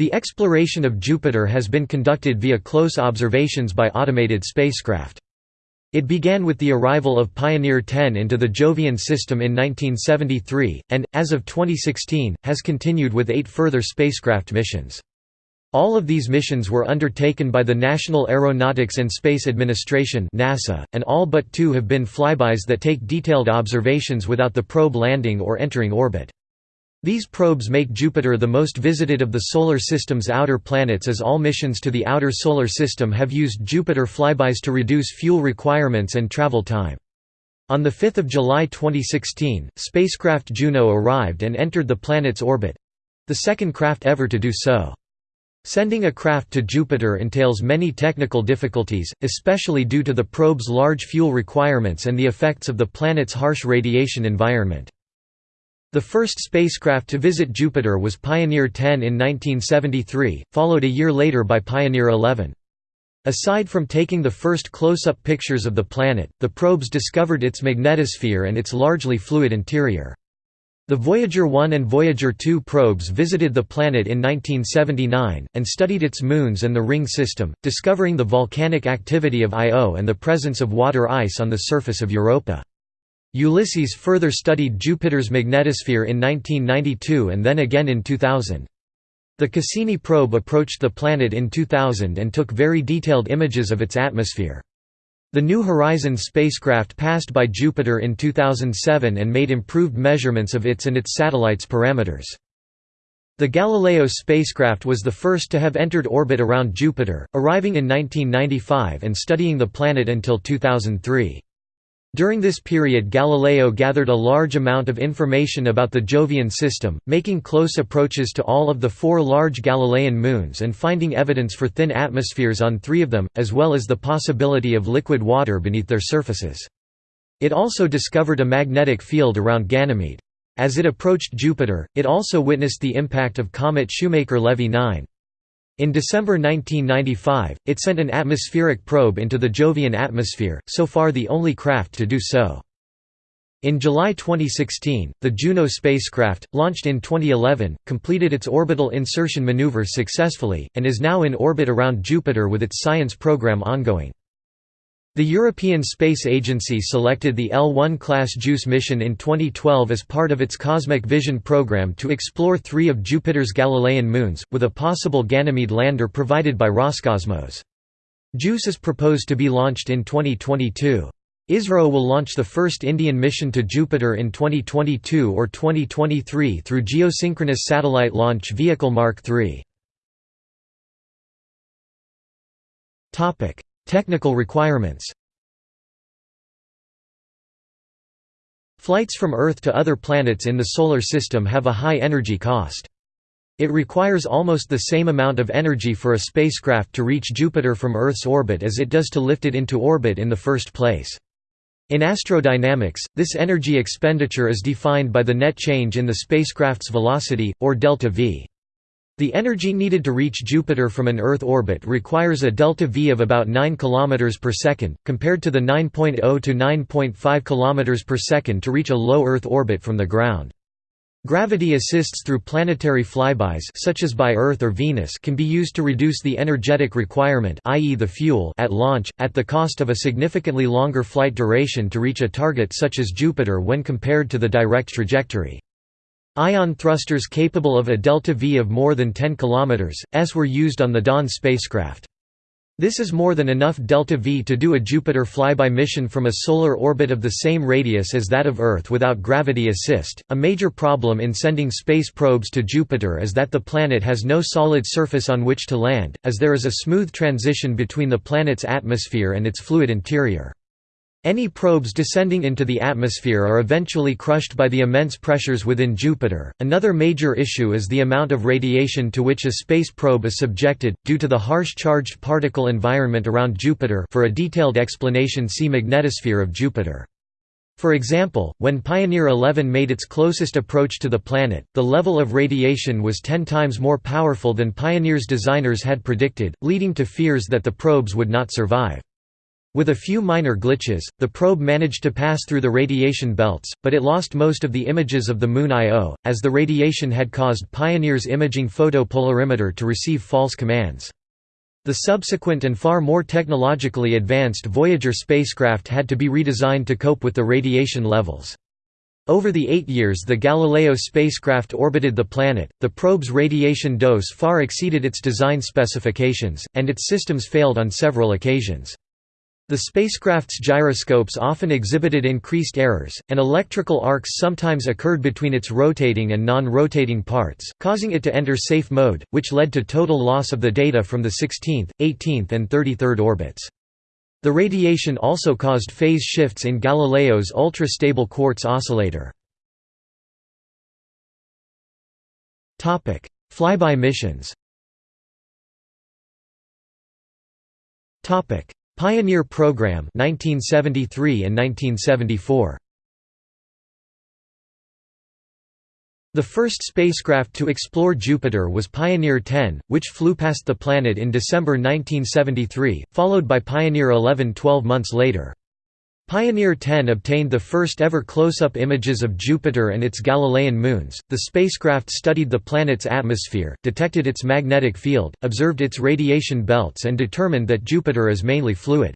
The exploration of Jupiter has been conducted via close observations by automated spacecraft. It began with the arrival of Pioneer 10 into the Jovian system in 1973, and, as of 2016, has continued with eight further spacecraft missions. All of these missions were undertaken by the National Aeronautics and Space Administration NASA, and all but two have been flybys that take detailed observations without the probe landing or entering orbit. These probes make Jupiter the most visited of the Solar System's outer planets as all missions to the outer Solar System have used Jupiter flybys to reduce fuel requirements and travel time. On 5 July 2016, spacecraft Juno arrived and entered the planet's orbit—the second craft ever to do so. Sending a craft to Jupiter entails many technical difficulties, especially due to the probe's large fuel requirements and the effects of the planet's harsh radiation environment. The first spacecraft to visit Jupiter was Pioneer 10 in 1973, followed a year later by Pioneer 11. Aside from taking the first close-up pictures of the planet, the probes discovered its magnetosphere and its largely fluid interior. The Voyager 1 and Voyager 2 probes visited the planet in 1979, and studied its moons and the ring system, discovering the volcanic activity of Io and the presence of water ice on the surface of Europa. Ulysses further studied Jupiter's magnetosphere in 1992 and then again in 2000. The Cassini probe approached the planet in 2000 and took very detailed images of its atmosphere. The New Horizons spacecraft passed by Jupiter in 2007 and made improved measurements of its and its satellites' parameters. The Galileo spacecraft was the first to have entered orbit around Jupiter, arriving in 1995 and studying the planet until 2003. During this period Galileo gathered a large amount of information about the Jovian system, making close approaches to all of the four large Galilean moons and finding evidence for thin atmospheres on three of them, as well as the possibility of liquid water beneath their surfaces. It also discovered a magnetic field around Ganymede. As it approached Jupiter, it also witnessed the impact of comet Shoemaker-Levy 9. In December 1995, it sent an atmospheric probe into the Jovian atmosphere, so far the only craft to do so. In July 2016, the Juno spacecraft, launched in 2011, completed its orbital insertion maneuver successfully, and is now in orbit around Jupiter with its science program ongoing. The European Space Agency selected the L1 class JUICE mission in 2012 as part of its Cosmic Vision program to explore three of Jupiter's Galilean moons, with a possible Ganymede lander provided by Roscosmos. JUICE is proposed to be launched in 2022. ISRO will launch the first Indian mission to Jupiter in 2022 or 2023 through Geosynchronous Satellite Launch Vehicle Mark III. Technical requirements Flights from Earth to other planets in the Solar System have a high energy cost. It requires almost the same amount of energy for a spacecraft to reach Jupiter from Earth's orbit as it does to lift it into orbit in the first place. In astrodynamics, this energy expenditure is defined by the net change in the spacecraft's velocity, or delta v. The energy needed to reach Jupiter from an Earth orbit requires a delta V of about 9 km per second, compared to the 9.0 to 9.5 km per second to reach a low Earth orbit from the ground. Gravity assists through planetary flybys such as by Earth or Venus can be used to reduce the energetic requirement i.e. the fuel at launch, at the cost of a significantly longer flight duration to reach a target such as Jupiter when compared to the direct trajectory. Ion thrusters capable of a delta V of more than 10 km, s were used on the Dawn spacecraft. This is more than enough delta V to do a Jupiter flyby mission from a solar orbit of the same radius as that of Earth without gravity assist. A major problem in sending space probes to Jupiter is that the planet has no solid surface on which to land, as there is a smooth transition between the planet's atmosphere and its fluid interior. Any probes descending into the atmosphere are eventually crushed by the immense pressures within Jupiter. Another major issue is the amount of radiation to which a space probe is subjected, due to the harsh charged particle environment around Jupiter. For a detailed explanation, see magnetosphere of Jupiter. For example, when Pioneer 11 made its closest approach to the planet, the level of radiation was 10 times more powerful than Pioneer's designers had predicted, leading to fears that the probes would not survive. With a few minor glitches, the probe managed to pass through the radiation belts, but it lost most of the images of the Moon Io, as the radiation had caused Pioneer's imaging photopolarimeter to receive false commands. The subsequent and far more technologically advanced Voyager spacecraft had to be redesigned to cope with the radiation levels. Over the eight years the Galileo spacecraft orbited the planet, the probe's radiation dose far exceeded its design specifications, and its systems failed on several occasions. The spacecraft's gyroscopes often exhibited increased errors, and electrical arcs sometimes occurred between its rotating and non-rotating parts, causing it to enter safe mode, which led to total loss of the data from the 16th, 18th and 33rd orbits. The radiation also caused phase shifts in Galileo's ultra-stable quartz oscillator. Flyby missions Pioneer Program 1973 and 1974 The first spacecraft to explore Jupiter was Pioneer 10, which flew past the planet in December 1973, followed by Pioneer 11 12 months later. Pioneer 10 obtained the first ever close-up images of Jupiter and its Galilean moons. The spacecraft studied the planet's atmosphere, detected its magnetic field, observed its radiation belts and determined that Jupiter is mainly fluid.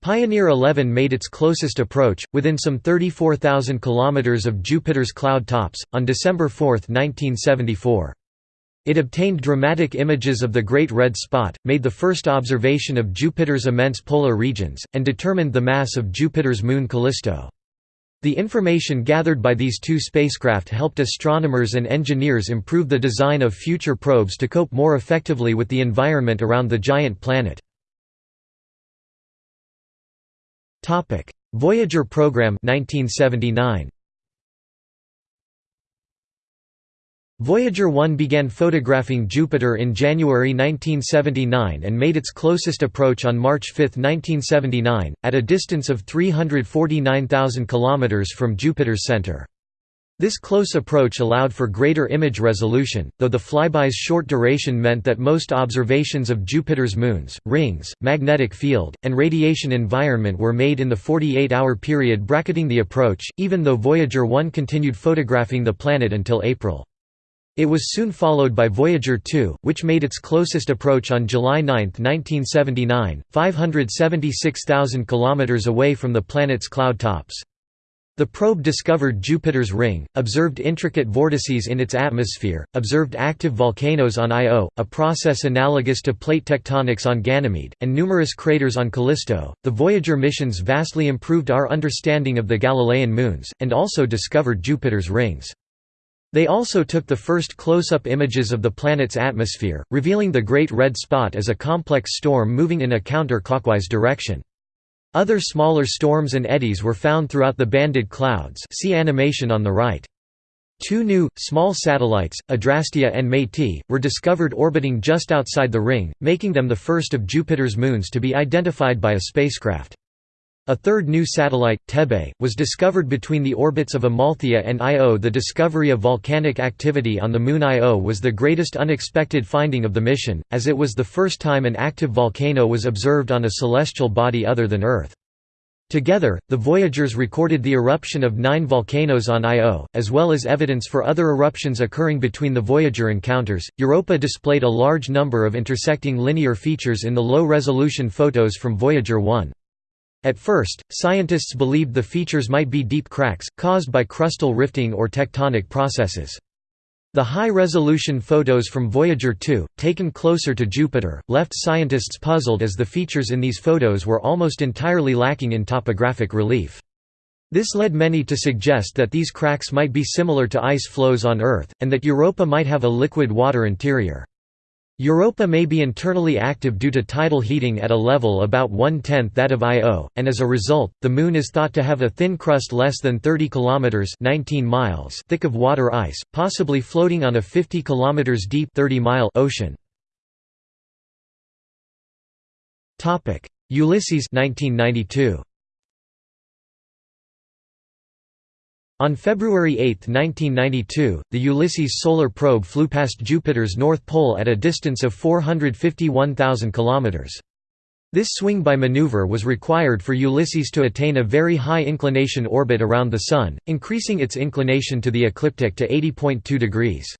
Pioneer 11 made its closest approach, within some 34,000 km of Jupiter's cloud tops, on December 4, 1974. It obtained dramatic images of the Great Red Spot, made the first observation of Jupiter's immense polar regions, and determined the mass of Jupiter's moon Callisto. The information gathered by these two spacecraft helped astronomers and engineers improve the design of future probes to cope more effectively with the environment around the giant planet. Voyager program 1979. Voyager 1 began photographing Jupiter in January 1979 and made its closest approach on March 5, 1979, at a distance of 349,000 km from Jupiter's center. This close approach allowed for greater image resolution, though the flyby's short duration meant that most observations of Jupiter's moons, rings, magnetic field, and radiation environment were made in the 48-hour period bracketing the approach, even though Voyager 1 continued photographing the planet until April. It was soon followed by Voyager 2, which made its closest approach on July 9, 1979, 576,000 km away from the planet's cloud tops. The probe discovered Jupiter's ring, observed intricate vortices in its atmosphere, observed active volcanoes on Io, a process analogous to plate tectonics on Ganymede, and numerous craters on Callisto. The Voyager missions vastly improved our understanding of the Galilean moons, and also discovered Jupiter's rings. They also took the first close-up images of the planet's atmosphere, revealing the Great Red Spot as a complex storm moving in a counter-clockwise direction. Other smaller storms and eddies were found throughout the banded clouds see animation on the right. Two new, small satellites, Adrastea and Métis, were discovered orbiting just outside the ring, making them the first of Jupiter's moons to be identified by a spacecraft. A third new satellite, Thebe, was discovered between the orbits of Amalthea and Io. The discovery of volcanic activity on the Moon Io was the greatest unexpected finding of the mission, as it was the first time an active volcano was observed on a celestial body other than Earth. Together, the Voyagers recorded the eruption of nine volcanoes on Io, as well as evidence for other eruptions occurring between the Voyager encounters. Europa displayed a large number of intersecting linear features in the low resolution photos from Voyager 1. At first, scientists believed the features might be deep cracks, caused by crustal rifting or tectonic processes. The high-resolution photos from Voyager 2, taken closer to Jupiter, left scientists puzzled as the features in these photos were almost entirely lacking in topographic relief. This led many to suggest that these cracks might be similar to ice flows on Earth, and that Europa might have a liquid water interior. Europa may be internally active due to tidal heating at a level about one-tenth that of Io, and as a result, the Moon is thought to have a thin crust less than 30 km 19 miles thick of water ice, possibly floating on a 50 km deep 30 mile ocean. Ulysses 1992. On February 8, 1992, the Ulysses solar probe flew past Jupiter's north pole at a distance of 451,000 km. This swing-by maneuver was required for Ulysses to attain a very high inclination orbit around the Sun, increasing its inclination to the ecliptic to 80.2 degrees.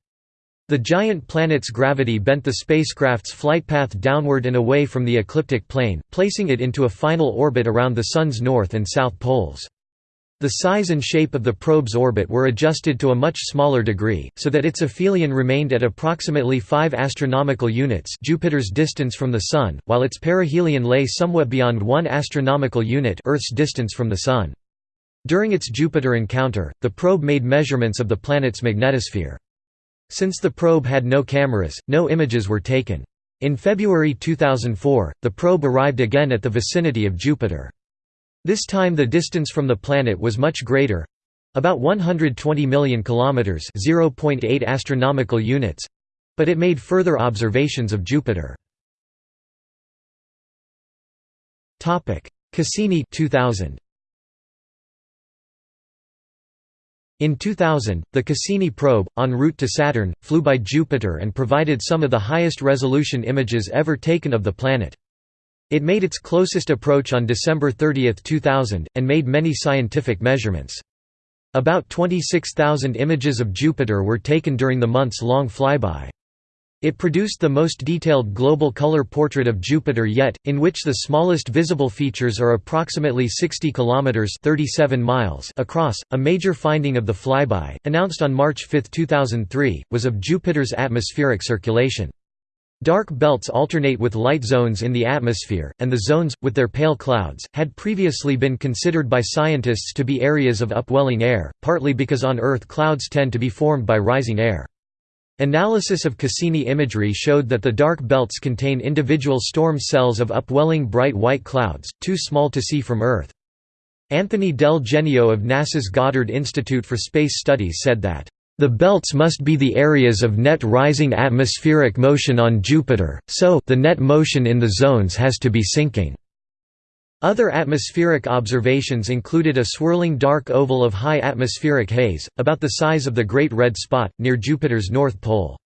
The giant planet's gravity bent the spacecraft's flight path downward and away from the ecliptic plane, placing it into a final orbit around the Sun's north and south poles. The size and shape of the probe's orbit were adjusted to a much smaller degree, so that its aphelion remained at approximately 5 astronomical units Jupiter's distance from the Sun, while its perihelion lay somewhat beyond 1 astronomical unit Earth's distance from the Sun. During its Jupiter encounter, the probe made measurements of the planet's magnetosphere. Since the probe had no cameras, no images were taken. In February 2004, the probe arrived again at the vicinity of Jupiter. This time the distance from the planet was much greater about 120 million kilometers, 0.8 astronomical units, but it made further observations of Jupiter. Topic: Cassini 2000. In 2000, the Cassini probe, en route to Saturn, flew by Jupiter and provided some of the highest resolution images ever taken of the planet. It made its closest approach on December 30, 2000, and made many scientific measurements. About 26,000 images of Jupiter were taken during the months-long flyby. It produced the most detailed global color portrait of Jupiter yet, in which the smallest visible features are approximately 60 kilometers (37 miles) across. A major finding of the flyby, announced on March 5, 2003, was of Jupiter's atmospheric circulation. Dark belts alternate with light zones in the atmosphere, and the zones, with their pale clouds, had previously been considered by scientists to be areas of upwelling air, partly because on Earth clouds tend to be formed by rising air. Analysis of Cassini imagery showed that the dark belts contain individual storm cells of upwelling bright white clouds, too small to see from Earth. Anthony Del Genio of NASA's Goddard Institute for Space Studies said that the belts must be the areas of net rising atmospheric motion on Jupiter, so the net motion in the zones has to be sinking. Other atmospheric observations included a swirling dark oval of high atmospheric haze, about the size of the Great Red Spot, near Jupiter's north pole.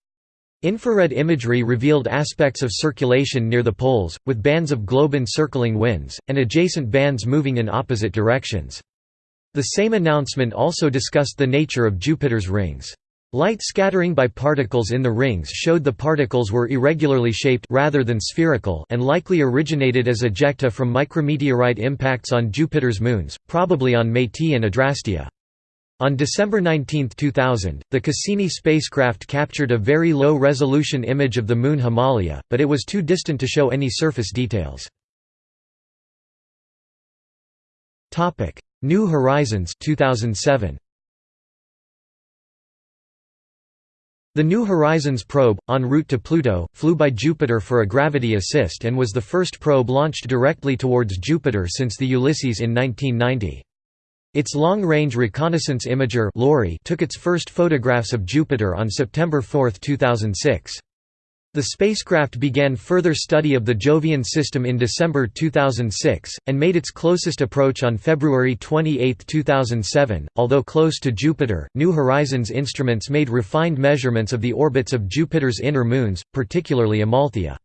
Infrared imagery revealed aspects of circulation near the poles, with bands of globe-encircling winds, and adjacent bands moving in opposite directions. The same announcement also discussed the nature of Jupiter's rings. Light scattering by particles in the rings showed the particles were irregularly shaped rather than spherical and likely originated as ejecta from micrometeorite impacts on Jupiter's moons, probably on Métis and Adrastea. On December 19, 2000, the Cassini spacecraft captured a very low-resolution image of the moon Himalia, but it was too distant to show any surface details. New Horizons 2007. The New Horizons probe, en route to Pluto, flew by Jupiter for a gravity assist and was the first probe launched directly towards Jupiter since the Ulysses in 1990. Its Long-Range Reconnaissance Imager took its first photographs of Jupiter on September 4, 2006. The spacecraft began further study of the Jovian system in December 2006, and made its closest approach on February 28, 2007. Although close to Jupiter, New Horizons instruments made refined measurements of the orbits of Jupiter's inner moons, particularly Amalthea.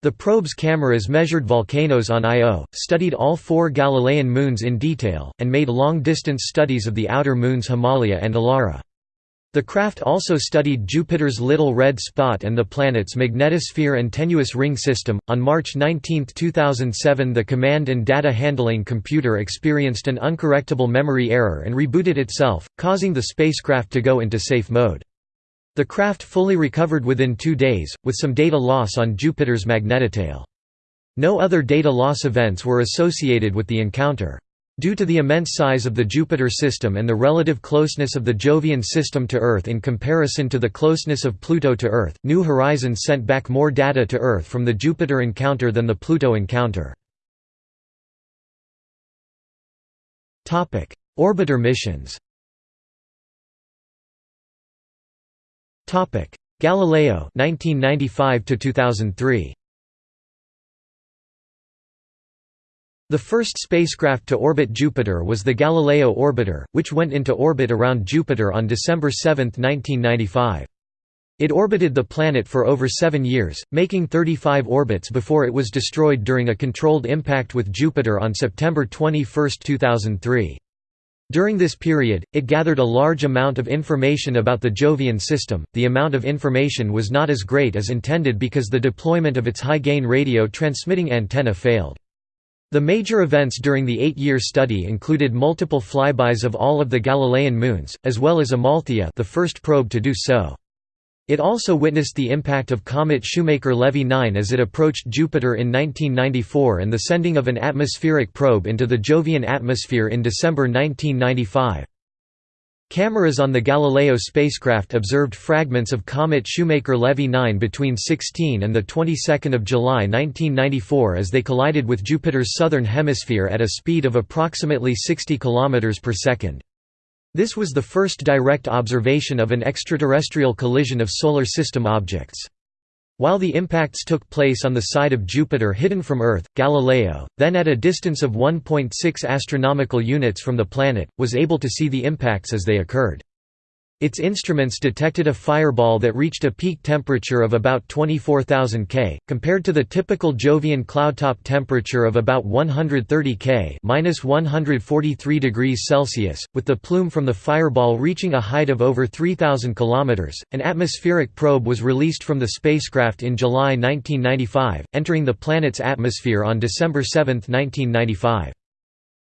The probe's cameras measured volcanoes on Io, studied all four Galilean moons in detail, and made long-distance studies of the outer moons Himalia and Elara. The craft also studied Jupiter's little red spot and the planet's magnetosphere and tenuous ring system. On March 19, 2007, the command and data handling computer experienced an uncorrectable memory error and rebooted itself, causing the spacecraft to go into safe mode. The craft fully recovered within two days, with some data loss on Jupiter's magnetotail. No other data loss events were associated with the encounter. Due to the immense size of the Jupiter system and the relative closeness of the Jovian system to Earth in comparison to the closeness of Pluto to Earth, New Horizons sent back more data to Earth from the Jupiter encounter than the Pluto encounter. Orbiter missions Galileo 1995 2003 The first spacecraft to orbit Jupiter was the Galileo orbiter, which went into orbit around Jupiter on December 7, 1995. It orbited the planet for over seven years, making 35 orbits before it was destroyed during a controlled impact with Jupiter on September 21, 2003. During this period, it gathered a large amount of information about the Jovian system. The amount of information was not as great as intended because the deployment of its high-gain radio transmitting antenna failed. The major events during the eight-year study included multiple flybys of all of the Galilean moons, as well as Amalthea the first probe to do so. It also witnessed the impact of comet Shoemaker-Levy 9 as it approached Jupiter in 1994 and the sending of an atmospheric probe into the Jovian atmosphere in December 1995. Cameras on the Galileo spacecraft observed fragments of comet Shoemaker-Levy 9 between 16 and the 22nd of July 1994 as they collided with Jupiter's southern hemisphere at a speed of approximately 60 km per second. This was the first direct observation of an extraterrestrial collision of Solar System objects. While the impacts took place on the side of Jupiter hidden from Earth, Galileo, then at a distance of 1.6 astronomical units from the planet, was able to see the impacts as they occurred. Its instruments detected a fireball that reached a peak temperature of about 24,000 K, compared to the typical Jovian cloudtop temperature of about 130 K (-143 degrees Celsius), with the plume from the fireball reaching a height of over 3,000 km. An atmospheric probe was released from the spacecraft in July 1995, entering the planet's atmosphere on December 7, 1995.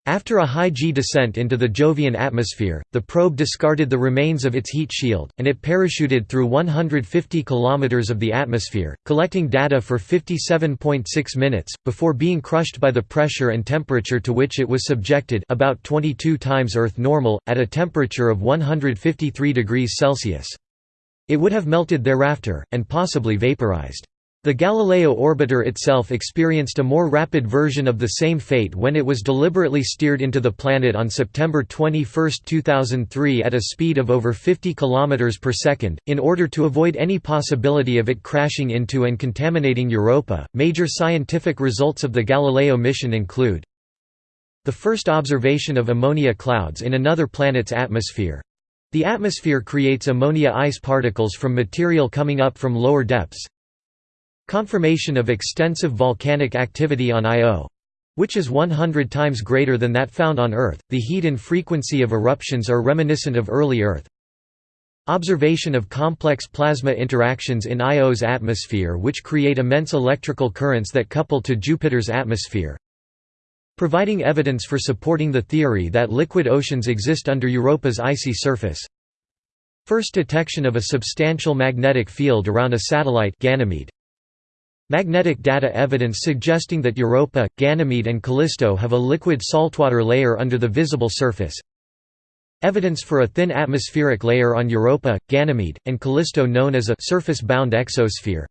After a high G descent into the Jovian atmosphere, the probe discarded the remains of its heat shield, and it parachuted through 150 km of the atmosphere, collecting data for 57.6 minutes, before being crushed by the pressure and temperature to which it was subjected about 22 times Earth normal, at a temperature of 153 degrees Celsius. It would have melted thereafter, and possibly vaporized. The Galileo orbiter itself experienced a more rapid version of the same fate when it was deliberately steered into the planet on September 21, 2003 at a speed of over 50 km per second, in order to avoid any possibility of it crashing into and contaminating Europa. Major scientific results of the Galileo mission include the first observation of ammonia clouds in another planet's atmosphere. The atmosphere creates ammonia ice particles from material coming up from lower depths, Confirmation of extensive volcanic activity on Io which is 100 times greater than that found on Earth. The heat and frequency of eruptions are reminiscent of early Earth. Observation of complex plasma interactions in Io's atmosphere which create immense electrical currents that couple to Jupiter's atmosphere. Providing evidence for supporting the theory that liquid oceans exist under Europa's icy surface. First detection of a substantial magnetic field around a satellite Ganymede. Magnetic data evidence suggesting that Europa, Ganymede and Callisto have a liquid saltwater layer under the visible surface. Evidence for a thin atmospheric layer on Europa, Ganymede, and Callisto known as a surface-bound exosphere.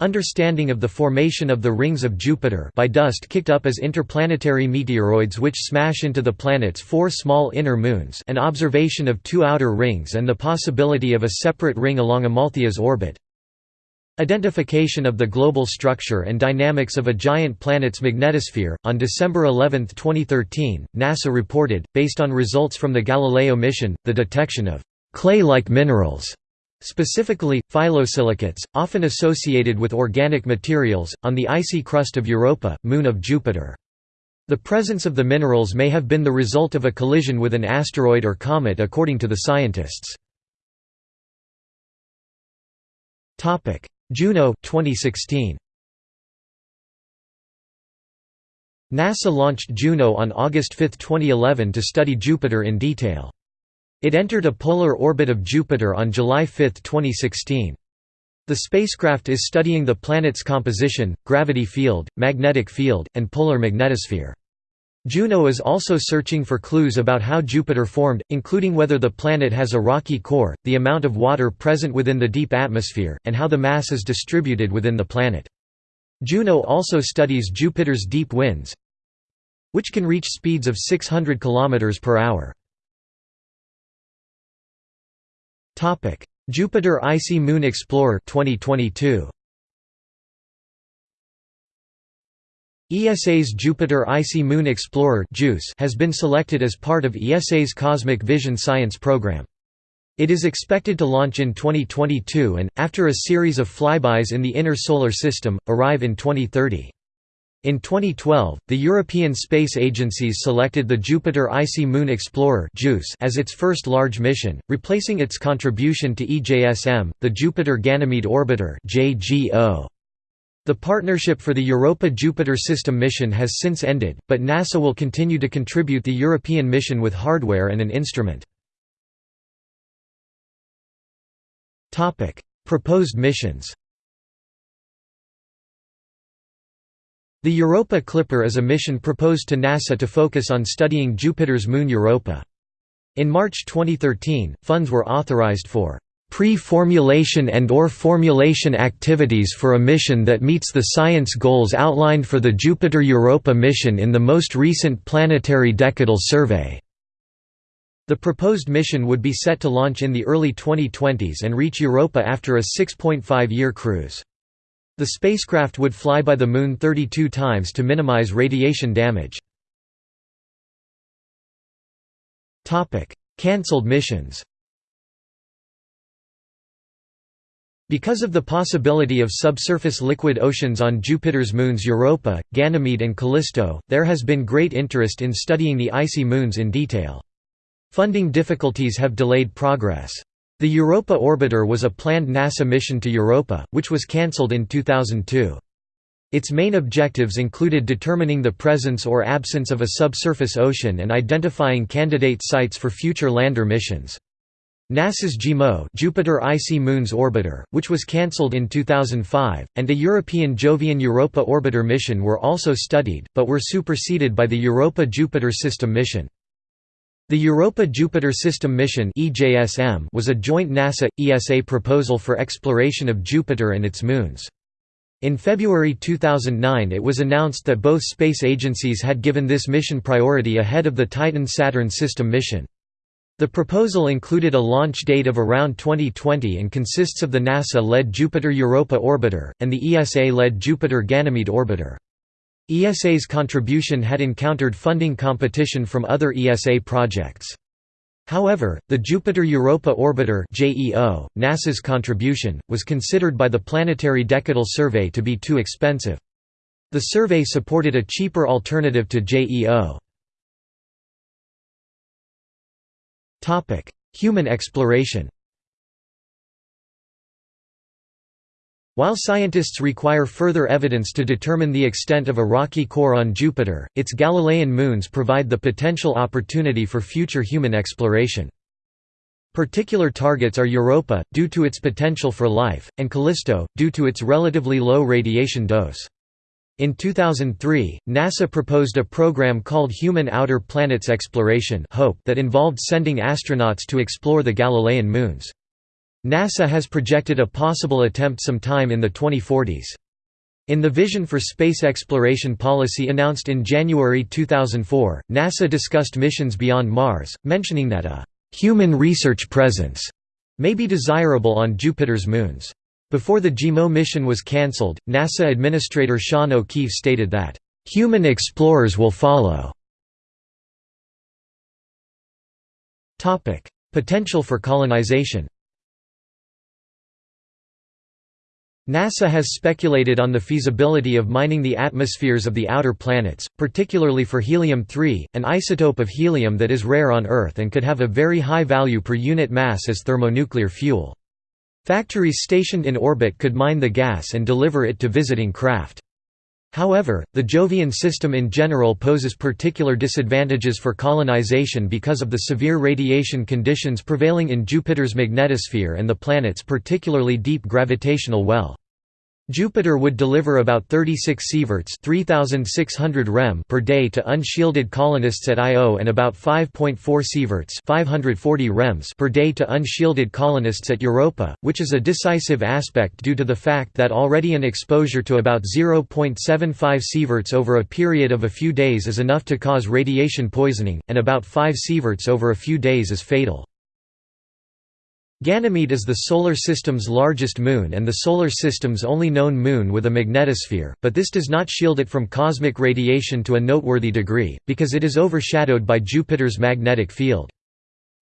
Understanding of the formation of the rings of Jupiter by dust kicked up as interplanetary meteoroids which smash into the planet's four small inner moons and observation of two outer rings and the possibility of a separate ring along Amalthea's orbit. Identification of the global structure and dynamics of a giant planet's magnetosphere. On December 11, 2013, NASA reported, based on results from the Galileo mission, the detection of clay like minerals, specifically, phyllosilicates, often associated with organic materials, on the icy crust of Europa, moon of Jupiter. The presence of the minerals may have been the result of a collision with an asteroid or comet according to the scientists. Juno 2016. NASA launched Juno on August 5, 2011 to study Jupiter in detail. It entered a polar orbit of Jupiter on July 5, 2016. The spacecraft is studying the planet's composition, gravity field, magnetic field, and polar magnetosphere. Juno is also searching for clues about how Jupiter formed, including whether the planet has a rocky core, the amount of water present within the deep atmosphere, and how the mass is distributed within the planet. Juno also studies Jupiter's deep winds, which can reach speeds of 600 km per hour. Jupiter Icy Moon Explorer 2022. ESA's Jupiter Icy Moon Explorer has been selected as part of ESA's Cosmic Vision Science program. It is expected to launch in 2022 and, after a series of flybys in the inner Solar System, arrive in 2030. In 2012, the European Space Agencies selected the Jupiter Icy Moon Explorer as its first large mission, replacing its contribution to EJSM, the Jupiter Ganymede Orbiter The partnership for the Europa-Jupiter System mission has since ended, but NASA will continue to contribute the European mission with hardware and an instrument. Proposed missions The Europa Clipper is a mission proposed to NASA to focus on studying Jupiter's moon Europa. In March 2013, funds were authorized for pre-formulation and or formulation activities for a mission that meets the science goals outlined for the Jupiter Europa mission in the most recent Planetary Decadal Survey." The proposed mission would be set to launch in the early 2020s and reach Europa after a 6.5-year cruise. The spacecraft would fly by the Moon 32 times to minimize radiation damage. Cancelled missions Because of the possibility of subsurface liquid oceans on Jupiter's moons Europa, Ganymede and Callisto, there has been great interest in studying the icy moons in detail. Funding difficulties have delayed progress. The Europa Orbiter was a planned NASA mission to Europa, which was cancelled in 2002. Its main objectives included determining the presence or absence of a subsurface ocean and identifying candidate sites for future lander missions. NASA's JIMO Jupiter Icy Moons Orbiter, which was cancelled in 2005, and a European Jovian Europa Orbiter mission were also studied, but were superseded by the Europa Jupiter System mission. The Europa-Jupiter System Mission was a joint NASA-ESA proposal for exploration of Jupiter and its moons. In February 2009 it was announced that both space agencies had given this mission priority ahead of the Titan-Saturn system mission. The proposal included a launch date of around 2020 and consists of the NASA-led Jupiter Europa Orbiter, and the ESA-led Jupiter Ganymede Orbiter. ESA's contribution had encountered funding competition from other ESA projects. However, the Jupiter Europa Orbiter NASA's contribution, was considered by the Planetary Decadal Survey to be too expensive. The survey supported a cheaper alternative to JEO. Human exploration While scientists require further evidence to determine the extent of a rocky core on Jupiter, its Galilean moons provide the potential opportunity for future human exploration. Particular targets are Europa, due to its potential for life, and Callisto, due to its relatively low radiation dose. In 2003, NASA proposed a program called Human Outer Planets Exploration HOPE that involved sending astronauts to explore the Galilean moons. NASA has projected a possible attempt sometime in the 2040s. In the Vision for Space Exploration policy announced in January 2004, NASA discussed missions beyond Mars, mentioning that a «human research presence» may be desirable on Jupiter's moons. Before the JIMO mission was cancelled, NASA Administrator Sean O'Keefe stated that, "...human explorers will follow." Potential for colonization NASA has speculated on the feasibility of mining the atmospheres of the outer planets, particularly for helium-3, an isotope of helium that is rare on Earth and could have a very high value per unit mass as thermonuclear fuel. Factories stationed in orbit could mine the gas and deliver it to visiting craft. However, the Jovian system in general poses particular disadvantages for colonization because of the severe radiation conditions prevailing in Jupiter's magnetosphere and the planet's particularly deep gravitational well. Jupiter would deliver about 36 sieverts 3600 rem per day to unshielded colonists at Io and about 5.4 sieverts 540 rems per day to unshielded colonists at Europa, which is a decisive aspect due to the fact that already an exposure to about 0.75 sieverts over a period of a few days is enough to cause radiation poisoning, and about 5 sieverts over a few days is fatal. Ganymede is the Solar System's largest moon and the Solar System's only known moon with a magnetosphere, but this does not shield it from cosmic radiation to a noteworthy degree, because it is overshadowed by Jupiter's magnetic field.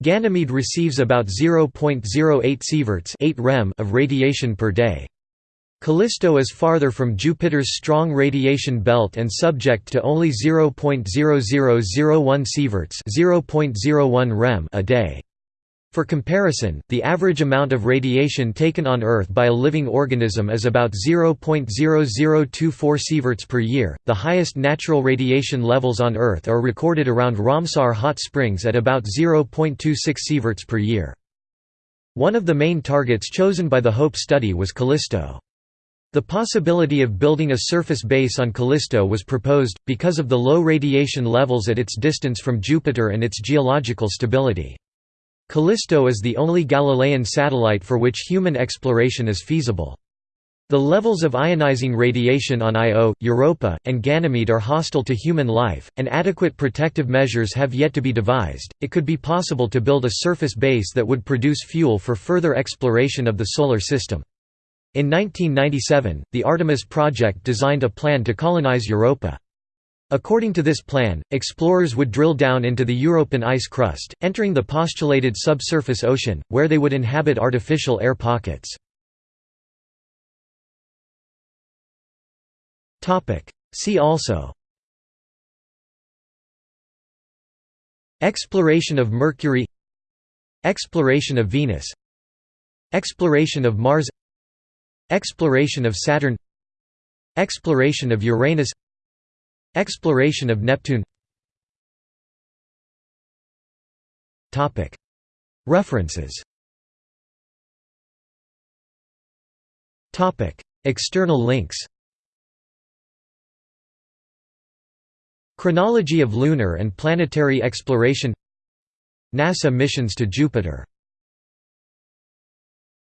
Ganymede receives about 0.08 sieverts 8 rem of radiation per day. Callisto is farther from Jupiter's strong radiation belt and subject to only 0.0001 sieverts 0.01 rem a day. For comparison, the average amount of radiation taken on Earth by a living organism is about 0.0024 sieverts per year. The highest natural radiation levels on Earth are recorded around Ramsar hot springs at about 0.26 sieverts per year. One of the main targets chosen by the HOPE study was Callisto. The possibility of building a surface base on Callisto was proposed, because of the low radiation levels at its distance from Jupiter and its geological stability. Callisto is the only Galilean satellite for which human exploration is feasible. The levels of ionizing radiation on Io, Europa, and Ganymede are hostile to human life, and adequate protective measures have yet to be devised. It could be possible to build a surface base that would produce fuel for further exploration of the Solar System. In 1997, the Artemis project designed a plan to colonize Europa. According to this plan, explorers would drill down into the Europan ice crust, entering the postulated subsurface ocean, where they would inhabit artificial air pockets. See also. Exploration of Mercury. Exploration of Venus. Exploration of Mars. Exploration of Saturn. Exploration of Uranus Exploration of Neptune. References. External links. Chronology of lunar and planetary exploration. NASA missions to Jupiter